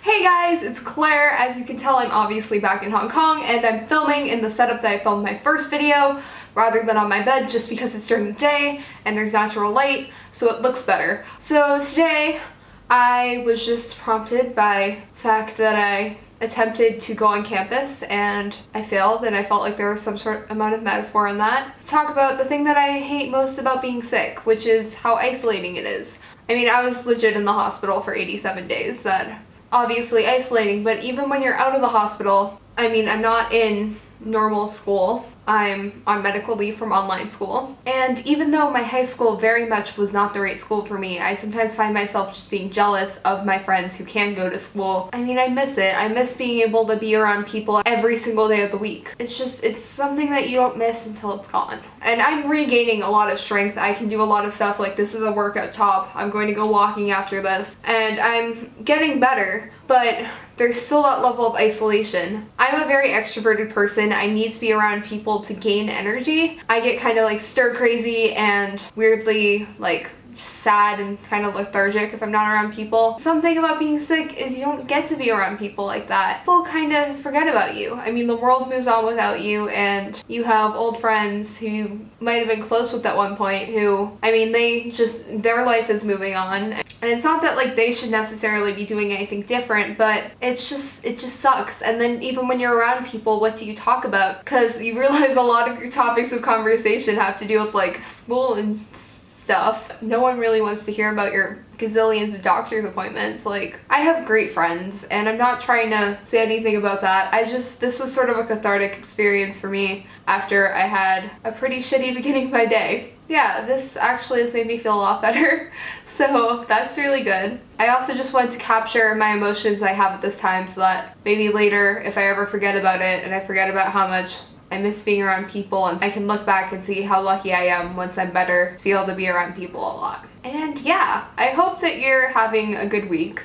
Hey guys, it's Claire. As you can tell, I'm obviously back in Hong Kong and I'm filming in the setup that I filmed my first video rather than on my bed just because it's during the day and there's natural light so it looks better. So today I was just prompted by the fact that I attempted to go on campus and I failed and I felt like there was some sort of amount of metaphor in that. Talk about the thing that I hate most about being sick, which is how isolating it is. I mean, I was legit in the hospital for 87 days. That obviously isolating, but even when you're out of the hospital, I mean, I'm not in normal school. I'm on medical leave from online school. And even though my high school very much was not the right school for me, I sometimes find myself just being jealous of my friends who can go to school. I mean, I miss it. I miss being able to be around people every single day of the week. It's just, it's something that you don't miss until it's gone. And I'm regaining a lot of strength. I can do a lot of stuff like this is a workout top. I'm going to go walking after this. And I'm getting better, but there's still that level of isolation. I'm a very extroverted person. I need to be around people to gain energy. I get kind of like stir crazy and weirdly like sad and kind of lethargic if I'm not around people. Something about being sick is you don't get to be around people like that. People kind of forget about you. I mean, the world moves on without you and you have old friends who might have been close with at one point who, I mean, they just, their life is moving on. And it's not that like they should necessarily be doing anything different, but it's just, it just sucks. And then even when you're around people, what do you talk about? Because you realize a lot of your topics of conversation have to do with like school and stuff. No one really wants to hear about your gazillions of doctor's appointments. Like, I have great friends and I'm not trying to say anything about that. I just, this was sort of a cathartic experience for me after I had a pretty shitty beginning of my day. Yeah, this actually has made me feel a lot better, so that's really good. I also just wanted to capture my emotions I have at this time so that maybe later, if I ever forget about it and I forget about how much I miss being around people and I can look back and see how lucky I am once I'm better to be able to be around people a lot. And yeah, I hope that you're having a good week.